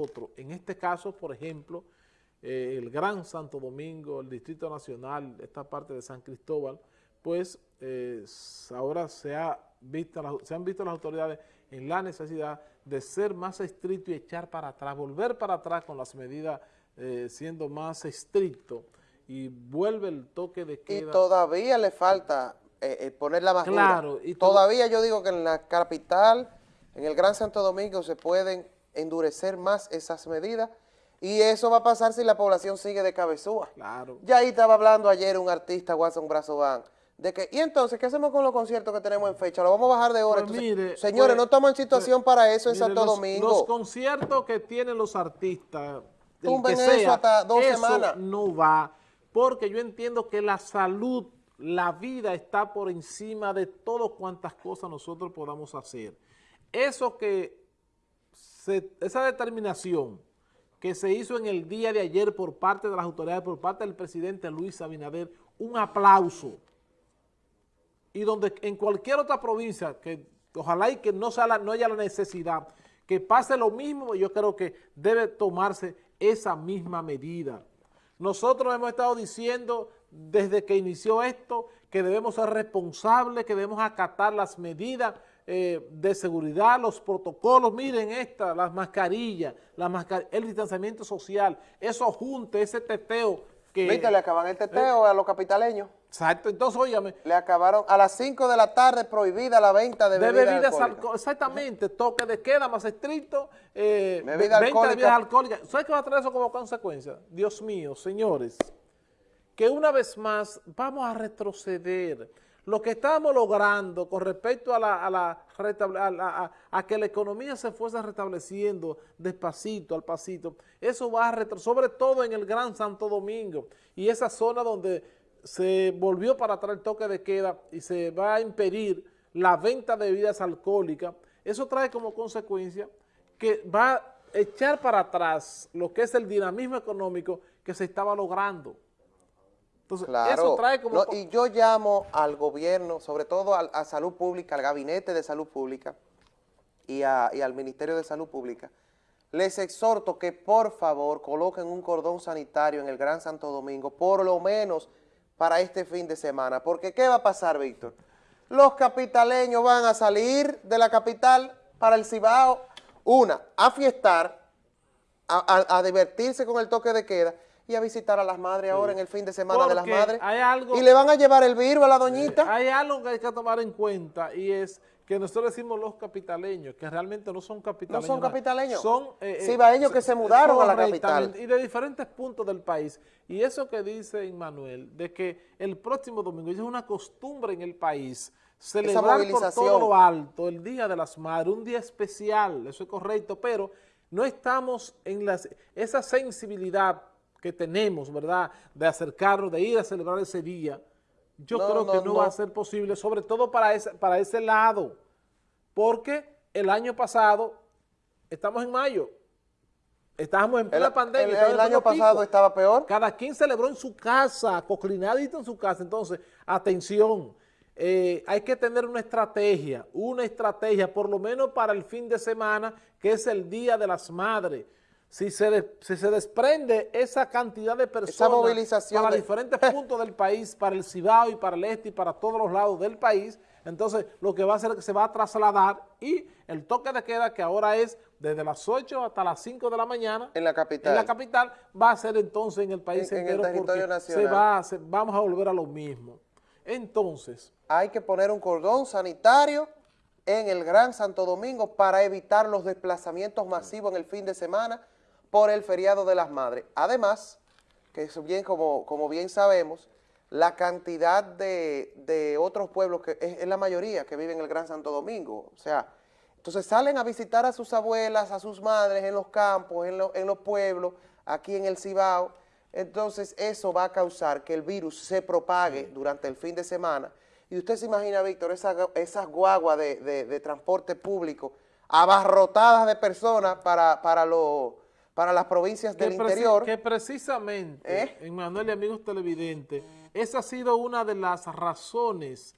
otro. En este caso, por ejemplo, eh, el Gran Santo Domingo, el Distrito Nacional, esta parte de San Cristóbal, pues eh, ahora se, ha visto, se han visto las autoridades en la necesidad de ser más estricto y echar para atrás, volver para atrás con las medidas eh, siendo más estricto y vuelve el toque de queda. Y todavía le falta poner la más claro, Y todavía yo digo que en la capital, en el Gran Santo Domingo, se pueden endurecer más esas medidas y eso va a pasar si la población sigue de cabezúa. Claro. Ya ahí estaba hablando ayer un artista, Watson Brazovan, de que, y entonces, ¿qué hacemos con los conciertos que tenemos en fecha? ¿Lo vamos a bajar de hora? Pues mire, señores, pues, no estamos en situación pues, para eso en Santo Domingo. Los conciertos que tienen los artistas, Tumben eso hasta dos semanas. no va, porque yo entiendo que la salud, la vida está por encima de todo cuantas cosas nosotros podamos hacer. Eso que, esa determinación que se hizo en el día de ayer por parte de las autoridades, por parte del presidente Luis Abinader, un aplauso. Y donde en cualquier otra provincia, que ojalá y que no, haya la necesidad, que pase lo mismo, yo creo que debe tomarse esa misma medida. Nosotros hemos estado diciendo desde que inició esto que debemos ser responsables, que debemos acatar las medidas eh, de seguridad, los protocolos, miren esta, las mascarillas, la el distanciamiento social, eso junte, ese teteo que... Viste, le acaban el teteo a los capitaleños. Exacto, entonces, óyame. Le acabaron a las 5 de la tarde prohibida la venta de, de bebidas, alcohólicas. exactamente, toque de queda más estricto, eh, venta de bebidas alcohólicas. ¿Sabes qué va a traer eso como consecuencia? Dios mío, señores, que una vez más vamos a retroceder lo que estamos logrando con respecto a, la, a, a, que la economía se fuese restableciendo despacito, al pasito, eso va a retroceder, sobre todo en el Gran Santo Domingo y esa zona donde se volvió para atrás el toque de queda y se va a impedir la venta de bebidas alcohólicas, eso trae como consecuencia que va a echar para atrás lo que es el dinamismo económico que se estaba logrando. Entonces, eso trae como... y yo llamo al gobierno, sobre todo a, Salud Pública, al Gabinete de Salud Pública y, al Ministerio de Salud Pública, les exhorto que por favor coloquen un cordón sanitario en el Gran Santo Domingo, por lo menos para este fin de semana. Porque ¿qué va a pasar, Víctor? Los capitaleños van a salir de la capital para el Cibao, una, a fiestar, a divertirse con el toque de queda, y a visitar a las madres ahora en el fin de semana de las madres. Hay algo, y le van a llevar el virus a la doñita. hay algo que hay que tomar en cuenta y es que nosotros decimos los capitaleños, que realmente no son capitaleños. No son capitaleños. Son eh, cibaeños que se mudaron a la capital. Y de diferentes puntos del país. Y eso que dice Manuel, de que el próximo domingo, es una costumbre en el país, celebrar por todo lo alto el Día de las Madres, un día especial, eso es correcto, pero no estamos en las, esa sensibilidad que tenemos, ¿verdad?, de acercarnos, de ir a celebrar ese día, yo creo que no, va a ser posible, sobre todo para ese, para ese lado, porque el año pasado, estamos en mayo, estábamos en plena pandemia. El, año pasado estaba peor. Cada quien celebró en su casa, coclinadito en su casa, entonces, atención, eh, hay que tener una estrategia, una estrategia, por lo menos para el fin de semana, que es el Día de las Madres, si se, se desprende esa cantidad de personas movilización para diferentes puntos del país, para el Cibao y para el Este y para todos los lados del país, entonces lo que va a hacer es que se va a trasladar y el toque de queda que ahora es desde las 8 hasta las 5 de la mañana en la capital, en la capital va a ser entonces en el país entero porque Se va, vamos a volver a lo mismo. Entonces... Hay que poner un cordón sanitario en el Gran Santo Domingo para evitar los desplazamientos masivos en el fin de semana por el feriado de las madres. Además, que es bien, como, como bien sabemos, la cantidad de, otros pueblos, que es, la mayoría que viven en el Gran Santo Domingo, o sea, entonces salen a visitar a sus abuelas, a sus madres en los campos, en, en los pueblos, aquí en el Cibao, entonces eso va a causar que el virus se propague durante el fin de semana. Y usted se imagina, Víctor, esas esa guaguas de, transporte público abarrotadas de personas para, para los para las provincias del interior. Que precisamente, ¿Eh? en Manuel y amigos televidentes, esa ha sido una de las razones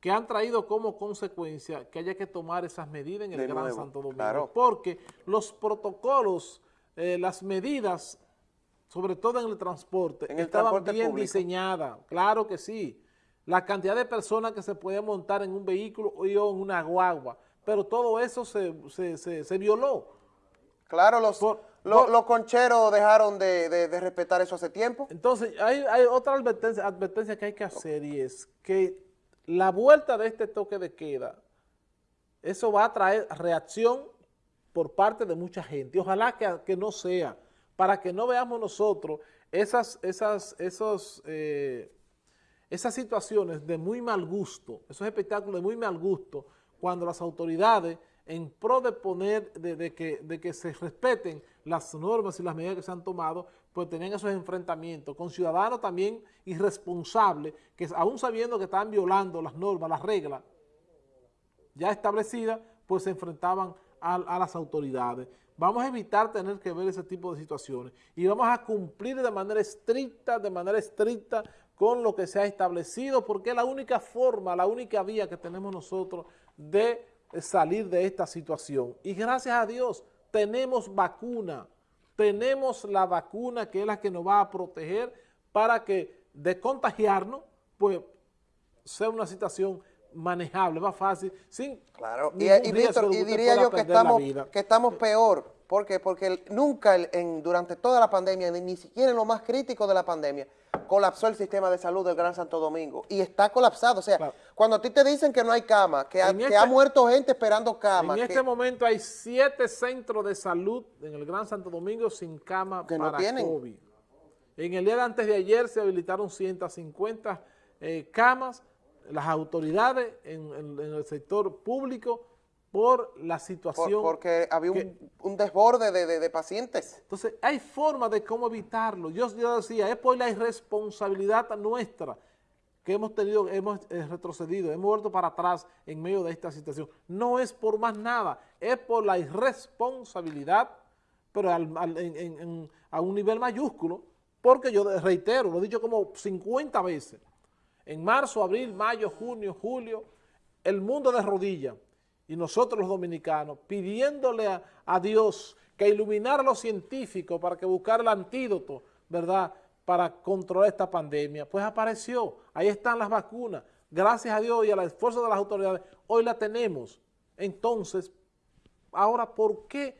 que han traído como consecuencia que haya que tomar esas medidas en el De Gran nuevo, Santo Domingo, claro. porque los protocolos, eh, las medidas, sobre todo en el transporte, En el estaban transporte bien público. diseñadas, claro que sí, la cantidad de personas que se podían montar en un vehículo o en una guagua, pero todo eso se, se- se- se violó. Claro, los, Por- lo- por- los concheros dejaron de, de- de respetar eso hace tiempo. Entonces, hay, hay otra advertencia, advertencia que hay que hacer y es que la vuelta de este toque de queda, eso va a traer reacción por parte de mucha gente. Ojalá que, que no sea, para que no veamos nosotros esas, esas, esos, eh, esas situaciones de muy mal gusto, esos espectáculos de muy mal gusto, cuando las autoridades, en pro de poner, de, que, de que se respeten las normas y las medidas que se han tomado, pues tenían esos enfrentamientos con ciudadanos también irresponsables, que aún sabiendo que estaban violando las normas, las reglas, ya establecida, pues se enfrentaban a, a las autoridades. Vamos a evitar tener que ver ese tipo de situaciones y vamos a cumplir de manera estricta, de manera estricta con lo que se ha establecido, porque es la única forma, la única vía que tenemos nosotros de salir de esta situación. Y gracias a Dios tenemos vacuna, tenemos la vacuna que es la que nos va a proteger para que de contagiarnos, pues sea una situación manejable, más fácil, sin Claro, y, Víctor, diría yo que estamos, que estamos peor. ¿Por qué? Porque nunca en, durante toda la pandemia, ni siquiera en lo más crítico de la pandemia, colapsó el sistema de salud del Gran Santo Domingo. Y está colapsado. O sea, Claro. cuando a ti te dicen que no hay cama, que, ha, que este- ha muerto gente esperando cama, En que, este momento hay siete centros de salud en el Gran Santo Domingo sin cama Que no para tienen. COVID. En el día de antes de ayer se habilitaron 150 eh, camas, las autoridades en, en- en el sector público por la por- situación. porque había que- un, un desborde de, de- de pacientes. Entonces, hay formas de cómo evitarlo. Yo, yo decía, es por la irresponsabilidad nuestra que hemos tenido, hemos eh, retrocedido, hemos vuelto para atrás en medio de esta situación. No es por más nada, es por la irresponsabilidad, pero al- al- en- en- en- a un nivel mayúsculo, porque yo reitero, lo he dicho como 50 veces, en marzo, abril, mayo, junio, julio, el mundo de rodillas y nosotros los dominicanos pidiéndole a, a Dios que iluminara a los científicos para que buscara el antídoto, ¿verdad?, para controlar esta pandemia. Pues apareció, ahí están las vacunas, gracias a Dios y al esfuerzo de las autoridades, hoy la tenemos. Entonces, ahora, ¿por qué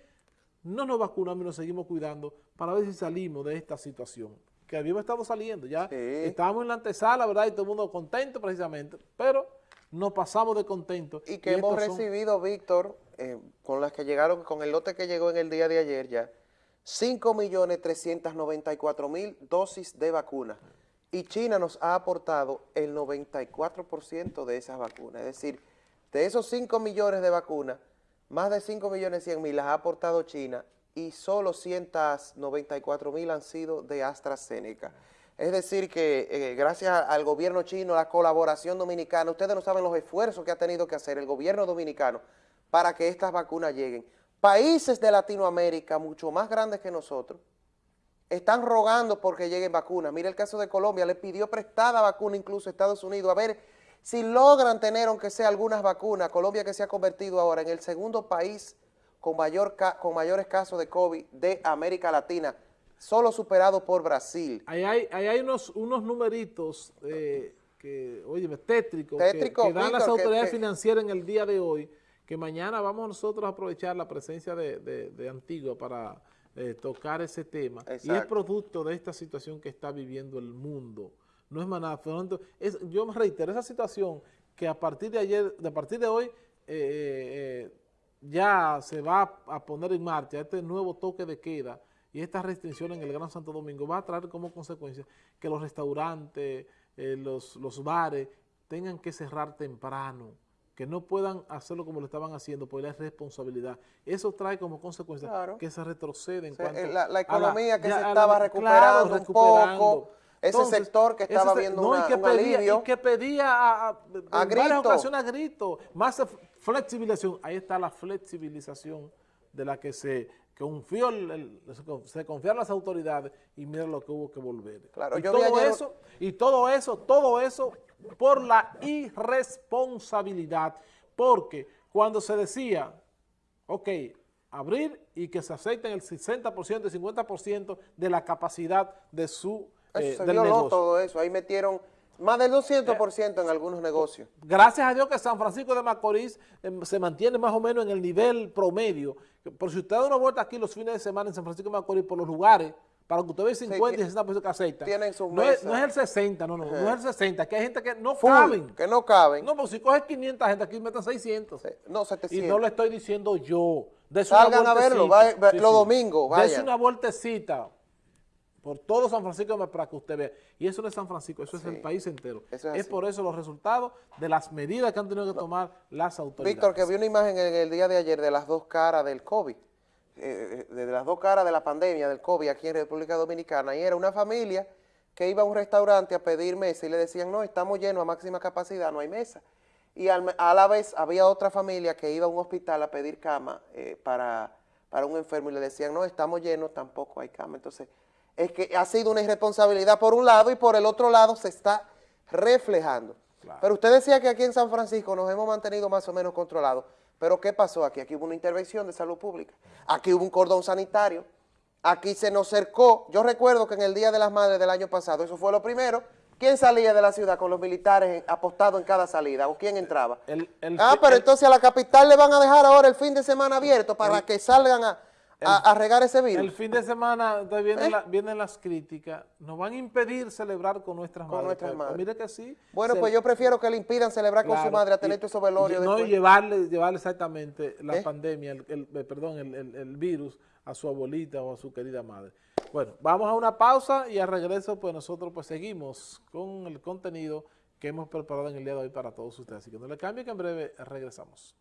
no nos vacunamos y nos seguimos cuidando para ver si salimos de esta situación? Que habíamos estado saliendo, ya Sí. estábamos en la antesala, ¿verdad? Y todo el mundo contento precisamente, pero nos pasamos de contento. Y que hemos son- recibido, Víctor, eh, con las que llegaron, con el lote que llegó en el día de ayer ya, 5.394.000 dosis de vacuna. Y China nos ha aportado el 94% de esas vacunas. Es decir, de esos 5 millones de vacunas, más de 5 millones 100 mil las ha aportado China y solo 194 mil han sido de AstraZeneca. Es decir que eh, gracias a- al gobierno chino, la colaboración dominicana, ustedes no saben los esfuerzos que ha tenido que hacer el gobierno dominicano para que estas vacunas lleguen. Países de Latinoamérica mucho más grandes que nosotros están rogando porque lleguen vacunas. Mira el caso de Colombia, le pidió prestada vacuna incluso a Estados Unidos, a ver si logran tener aunque sea algunas vacunas. Colombia que se ha convertido ahora en el segundo país con, mayor con mayores casos de COVID de América Latina, solo superado por Brasil. Ahí hay, ahí hay unos, unos numeritos eh, que, oye, tétricos, que- Tétrico, que, dan las Víctor, autoridades que- financieras en el día de hoy, que mañana vamos nosotros a aprovechar la presencia de, de- de Antigua para eh, tocar ese tema. Y es producto de esta situación que está viviendo el mundo. No es más nada. Es, yo me reitero, esa situación que a partir de ayer, de a partir de hoy, eh, eh, ya se va a poner en marcha este nuevo toque de queda y esta restricción en el Gran Santo Domingo va a traer como consecuencia que los restaurantes, eh, los, los bares tengan que cerrar temprano, que no puedan hacerlo como lo estaban haciendo por la responsabilidad. Eso trae como consecuencia Claro. que se retrocede en O sea, cuanto eh, la- la a economía que ya se la- estaba claro, recuperando un poco, ese sector que ese estaba se- viendo no, y una- que un pedía, alivio. Y que pedía a, a- en A varias grito. ocasiones a grito, más flexibilización. Ahí está la flexibilización de la que se confió el- el- se con- se confiaron las autoridades y mira lo que hubo que volver. Claro, y yo todo ayer- eso, y todo eso, todo eso por la irresponsabilidad, porque cuando se decía, ok, abrir y que se acepten el 60%, el 50% de la capacidad de su Eso eh, se del negocio. todo eso. Ahí metieron más del 200% en algunos negocios. Gracias a Dios que San Francisco de Macorís em, se mantiene más o menos en el nivel promedio. Por si usted da una vuelta aquí los fines de semana en San Francisco de Macorís por los lugares, para que usted vea 50 y 60% que aceptan. tienen sus no, es, no es el 60, no, no, no es el 60, que hay gente que no Full, caben. que no caben. No, porque si coges 500 gente aquí meten 600. No, Y 700. no lo estoy diciendo yo. Dese Salgan una a verlo, va- va- los domingos, Dese vayan. una vueltecita por todo San Francisco para que usted vea. Y eso no es San Francisco, eso es el país entero. Es por eso los resultados de las medidas que han tenido que tomar las autoridades. Víctor, que vi una imagen en el día de ayer de las dos caras del COVID, eh, de las dos caras de la pandemia del COVID aquí en República Dominicana, y era una familia que iba a un restaurante a pedir mesa y le decían, no, estamos llenos a máxima capacidad, no hay mesa. Y al- a la vez había otra familia que iba a un hospital a pedir cama eh, para, para un enfermo y le decían, no, estamos llenos, tampoco hay cama. Entonces, es que ha sido una irresponsabilidad por un lado y por el otro lado se está reflejando. Claro. Pero usted decía que aquí en San Francisco nos hemos mantenido más o menos controlados. Pero ¿qué pasó aquí? Aquí hubo una intervención de salud pública. Aquí hubo un cordón sanitario. Aquí se nos cercó. Yo recuerdo que en el Día de las Madres del año pasado, eso fue lo primero. ¿Quién salía de la ciudad con los militares apostados en cada salida? ¿O quién entraba? El- el- ah, pero el- entonces a la capital le van a dejar ahora el fin de semana abierto para que salgan a, a- a regar ese virus. El fin de semana vienen, ¿Eh? la- vienen las críticas, nos van a impedir celebrar con nuestras Con madres. nuestras Pues, madres. mire que sí. bueno, se- pues yo prefiero que le impidan celebrar con su madre a tener esos velorios No, después. llevarle, llevarle exactamente la ¿Eh? pandemia, el, el- eh, perdón, el, el- el virus a su abuelita o a su querida madre. Bueno, vamos a una pausa y al regreso pues nosotros pues seguimos con el contenido que hemos preparado en el día de hoy para todos ustedes. Así que no le cambie que en breve regresamos.